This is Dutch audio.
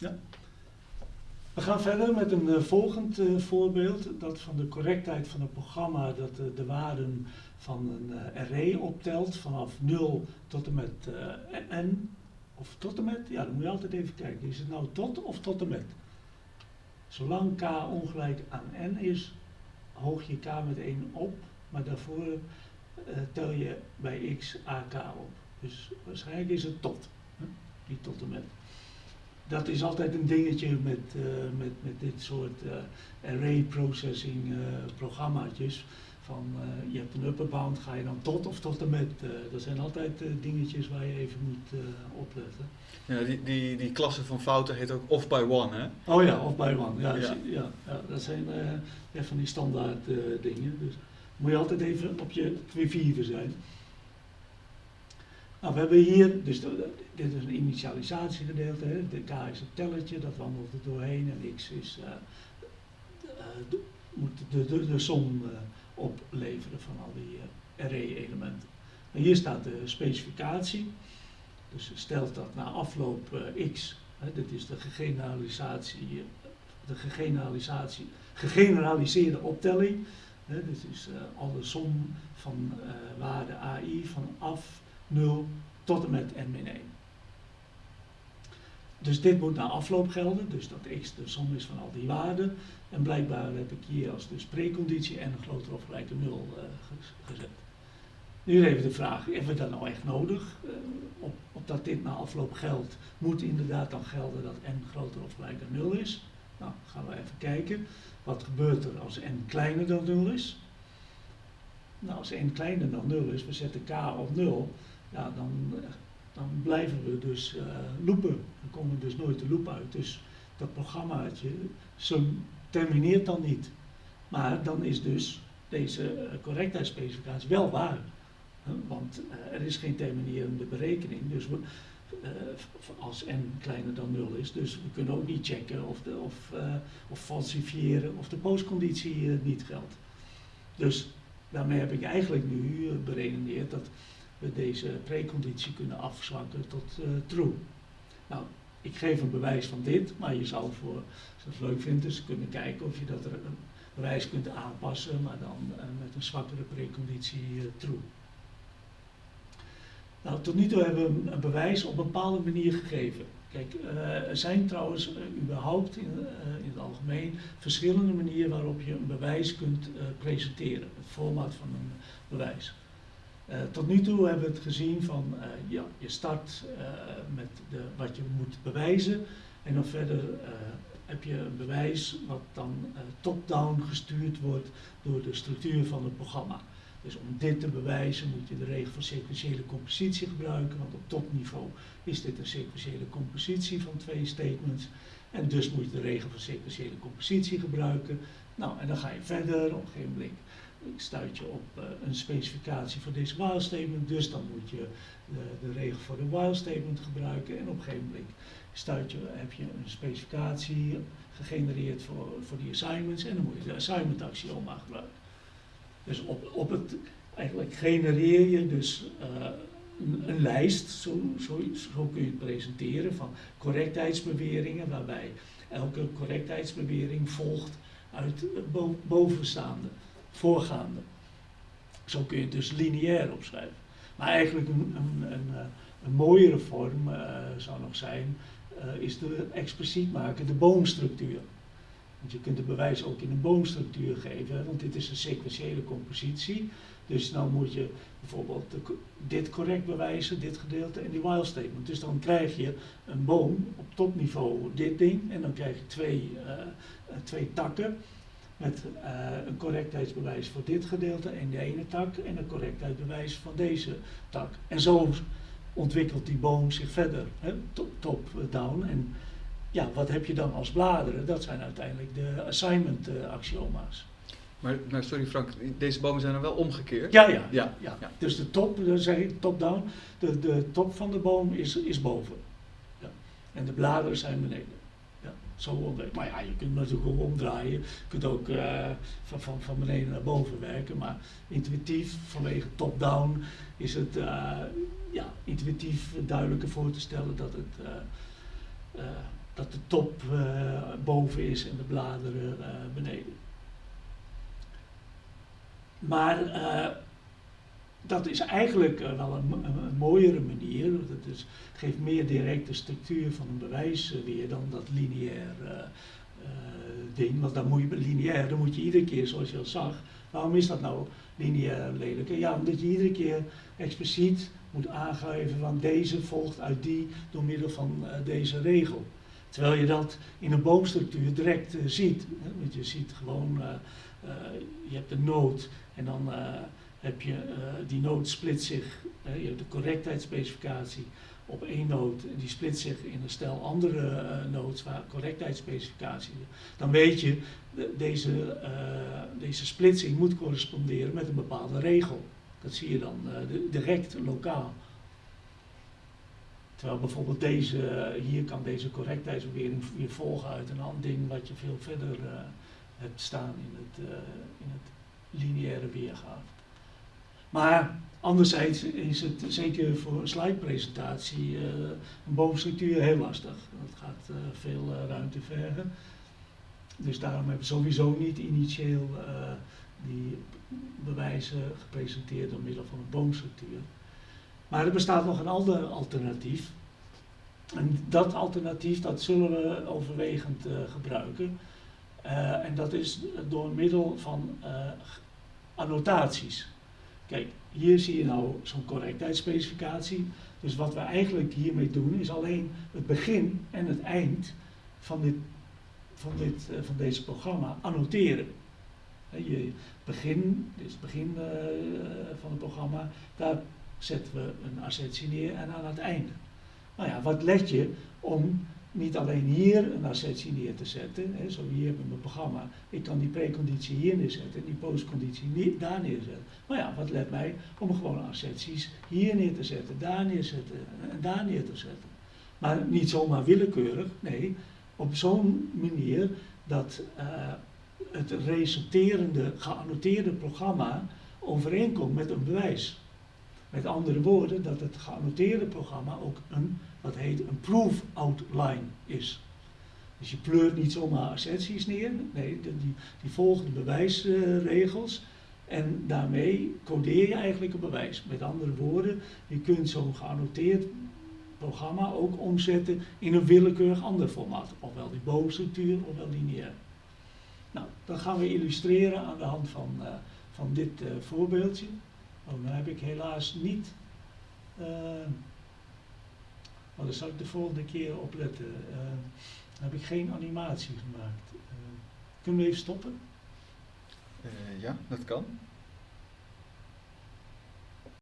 Ja. We gaan verder met een uh, volgend uh, voorbeeld, dat van de correctheid van het programma, dat uh, de waarden van een array optelt vanaf 0 tot en met n, of tot en met, ja dan moet je altijd even kijken, is het nou tot of tot en met? Zolang k ongelijk aan n is, hoog je k met 1 op, maar daarvoor tel je bij x ak op. Dus waarschijnlijk is het tot, niet tot en met dat is altijd een dingetje met, uh, met, met dit soort uh, array processing uh, programmaatjes. Van je hebt een upper bound, ga je dan tot of tot en met. dat zijn altijd dingetjes waar je even moet opletten. Ja, die, die, die klasse van fouten heet ook off by one, hè? Oh ja, off by one. Ja, ja. ja, ja dat zijn echt van die standaard dingen. Dus moet je altijd even op je vierde zijn. Nou, we hebben hier, dus dit is een initialisatiegedeelte, hè. de k is het telletje, dat wandelt er doorheen en x is, uh, de, moet de, de, som uh, opleveren van al die array-elementen. En hier staat de specificatie, dus stelt dat na afloop x, hè, dit is de de gegeneraliseerde optelling, hè, dit is al de som van waarde AI van af 0 tot en met n min 1. Dus dit moet na afloop gelden, dus dat x de som is van al die waarden. En blijkbaar heb ik hier als dus preconditie n groter of gelijk 0 uh, gezet. Nu even de vraag, hebben we dat nou echt nodig? Uh, op, op, dat dit na afloop geldt, moet inderdaad dan gelden dat n groter of gelijk aan 0 is. Nou, gaan we even kijken. Wat gebeurt er als n kleiner dan 0 is? Nou, als n kleiner dan 0 is, we zetten k op 0, ja, dan, dan blijven we dus uh, loopen. Dan komen we dus nooit de loop uit. Dus dat programmaatje termineert dan niet. Maar dan is dus deze uh, correctheidsspecificatie wel waar. Uh, want er is geen terminerende berekening. Dus als n kleiner dan 0 is. Dus we kunnen ook niet checken of, of, of falsifiëren of de postconditie niet geldt. Dus daarmee heb ik eigenlijk nu beredeneerd dat we deze preconditie kunnen afzwakken tot uh, true. Nou, ik geef een bewijs van dit, maar je zou voor, als je het leuk vindt, dus kunnen kijken of je dat er een bewijs kunt aanpassen, maar dan uh, met een zwakkere preconditie uh, true. Nou, tot nu toe hebben we een bewijs op een bepaalde manier gegeven. Kijk, er zijn trouwens überhaupt in, in, het algemeen verschillende manieren waarop je een bewijs kunt presenteren. Het format van een bewijs. Uh, tot nu toe hebben we het gezien van uh, ja, je start uh, met de, wat je moet bewijzen en dan verder heb je een bewijs wat dan top-down gestuurd wordt door de structuur van het programma. Dus om dit te bewijzen moet je de regel van sequentiële compositie gebruiken, want op topniveau is dit een sequentiële compositie van twee statements. En dus moet je de regel van sequentiële compositie gebruiken. Nou, en dan ga je verder op een gegeven moment ik stuit je op uh, een specificatie voor deze while statement, dus dan moet je de, de, regel voor de while statement gebruiken en op een gegeven moment je, heb je een specificatie gegenereerd voor, voor die assignments en dan moet je de assignment axioma gebruiken. Dus op, op het, eigenlijk genereer je dus een, een, lijst, zo, zo, zo kun je het presenteren, van correctheidsbeweringen waarbij elke correctheidsbewering volgt uit bovenstaande voorgaande. Zo kun je het dus lineair opschrijven. Maar eigenlijk een, een, een, eh, een mooiere vorm uh, zou nog zijn, uh, is de expliciet maken de boomstructuur. Want je kunt het bewijs ook in een boomstructuur geven, want dit is een sequentiële compositie. Dus dan moet je bijvoorbeeld dit correct bewijzen, dit gedeelte en die while statement. Dus dan krijg je een boom op topniveau dit ding en dan krijg je twee, twee takken met uh, een correctheidsbewijs voor dit gedeelte in de ene tak en een correctheidsbewijs van deze tak. En zo ontwikkelt die boom zich verder, top-down. En ja, wat heb je dan als bladeren? Dat zijn uiteindelijk de assignment uh, axioma's. Maar, maar, sorry Frank, deze bomen zijn dan wel omgekeerd? Ja, ja. ja, ja. ja. Dus de top, top-down, de, de top van de boom is, is boven. Ja. En de bladeren zijn beneden. Maar ja, je kunt natuurlijk ook omdraaien. Je kunt ook uh, van, van, van beneden naar boven werken. Maar intuïtief, vanwege top-down, is het uh, ja, intuïtief duidelijker voor te stellen dat, het, uh, dat de top eh, boven is en de bladeren eh, beneden. Maar eh, dat is eigenlijk eh, wel een, mooiere manier. Het, is, het geeft meer directe structuur van een bewijs eh, weer dan dat lineair eh, ding. Want dan moet je lineair, dan moet je iedere keer, zoals je al zag, waarom is dat nou lineair lelijk? Ja, omdat je iedere keer expliciet moet aangeven van deze volgt uit die door middel van deze regel. Terwijl je dat in een boomstructuur direct ziet. Hè? Want je ziet gewoon, je hebt een noot en dan heb je, eh, die noot split zich, eh, je hebt de correctheidsspecificatie op één noot en die split zich in een stel andere uh, waar correctheidsspecificatie. Dan weet je, de- deze, deze splitsing moet corresponderen met een bepaalde regel. Dat zie je dan direct lokaal. Terwijl bijvoorbeeld deze, hier kan deze correctheidsbewering weer volgen uit een ander ding wat je veel verder hebt staan in het, in het lineaire weergave. Maar anderzijds is het zeker voor een slidepresentatie eh, een boomstructuur heel lastig. Dat gaat eh, veel eh, ruimte vergen. Dus daarom hebben we sowieso niet initieel die bewijzen gepresenteerd door middel van een boomstructuur. Maar er bestaat nog een ander alternatief. En dat alternatief dat zullen we overwegend gebruiken. En dat is door middel van annotaties. Kijk, hier zie je nou zo'n correctheidsspecificatie. Dus wat we eigenlijk hiermee doen is alleen het begin en het eind van, dit, van, dit, eh, van deze programma annoteren. Je begin, dit is het begin eh, van het programma, daar zetten we een assertie neer en aan het einde. Nou ja, wat let je om niet alleen hier een assertie neer te zetten, hè, zo hier met mijn programma, ik kan die preconditie hier neerzetten en die postconditie daar neerzetten. Maar ja, wat let mij om gewoon asserties hier neer te zetten, daar neerzetten en daar neer te zetten. Maar niet zomaar willekeurig, nee, op zo'n manier dat eh, het resulterende geannoteerde programma overeenkomt met een bewijs. Met andere woorden, dat het geannoteerde programma ook een, wat heet een proof outline is. Dus je pleurt niet zomaar asserties neer, nee, die, die- die volgen de bewijsregels en daarmee codeer je eigenlijk een bewijs. Met andere woorden, je kunt zo'n geannoteerd programma ook omzetten in een willekeurig ander formaat, ofwel die boomstructuur ofwel lineair. Nou, dat gaan we illustreren aan de hand van, eh, van dit eh, voorbeeldje. Oh, nou heb ik helaas niet. eh maar daar zal ik de volgende keer op letten. Eh, dan heb ik geen animatie gemaakt. Eh, kunnen we even stoppen? Eh, ja, dat kan.